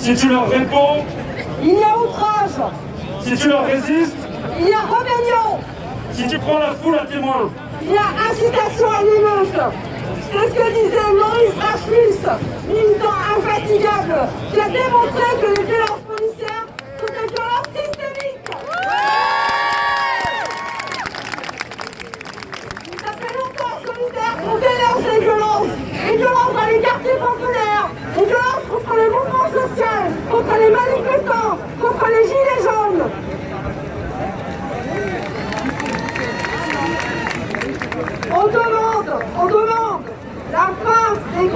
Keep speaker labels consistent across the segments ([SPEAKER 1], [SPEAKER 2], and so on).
[SPEAKER 1] Si tu leur réponds,
[SPEAKER 2] il y a outrage.
[SPEAKER 1] Si tu leur résistes,
[SPEAKER 2] il y a rébellion.
[SPEAKER 1] Si tu prends la foule à témoin,
[SPEAKER 2] il y a incitation à. C'est ce que disait Maurice Rachus, militant infatigable, qui a démontré que les violences policières sont des violences systémiques. Ça fait longtemps solidaire qu'on dénonce les violences, les violences dans les quartiers populaires, les violences contre les mouvements sociaux, contre les manifestants, contre les gilets jaunes. On demande, on demande la fin des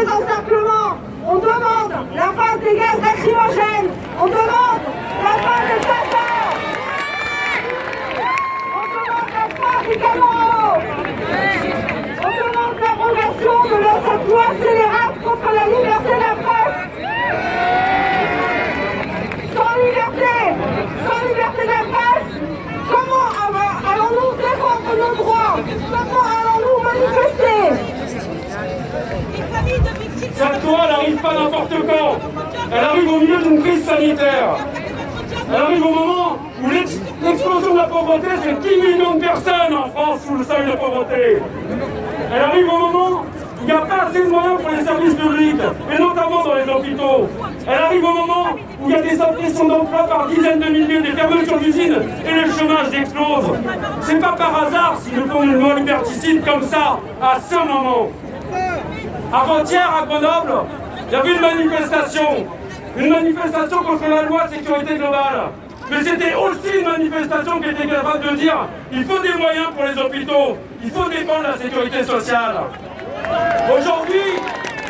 [SPEAKER 2] On demande la fin des gaz lacrymogènes. On demande la fin des tatards. On demande la fin des camarades. On demande l'abrogation de cette loi scélérate contre la liberté de la presse. Sans liberté, sans liberté de la presse, comment allons-nous défendre nos droits allons-nous manifester
[SPEAKER 1] cette loi n'arrive pas n'importe quand. Elle arrive au milieu d'une crise sanitaire. Elle arrive au moment où l'explosion de la pauvreté, c'est 10 millions de personnes en France sous le seuil de pauvreté. Elle arrive au moment où il n'y a pas assez de moyens pour les services publics, et notamment dans les hôpitaux. Elle arrive au moment où il y a des suppressions d'emplois par dizaines de milliers, des fermetures d'usines, et le chômage explose. C'est pas par hasard si nous font une loi liberticide comme ça, à ce moment. Avant-hier, à Grenoble, il y avait une manifestation. Une manifestation contre la loi sécurité globale. Mais c'était aussi une manifestation qui était capable de dire il faut des moyens pour les hôpitaux, il faut défendre la sécurité sociale. Aujourd'hui,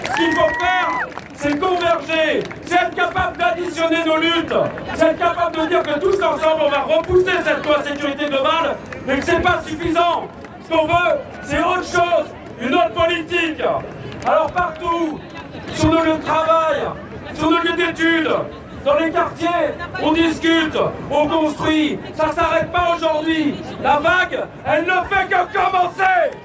[SPEAKER 1] ce qu'il faut faire, c'est converger, c'est être capable d'additionner nos luttes, c'est être capable de dire que tous ensemble, on va repousser cette loi sécurité globale, mais que c'est pas suffisant. Ce qu'on veut, c'est autre chose, une autre politique. Alors partout, sur nos lieux de travail, sur nos lieux d'études, dans les quartiers, on discute, on construit. Ça ne s'arrête pas aujourd'hui. La vague, elle ne fait que commencer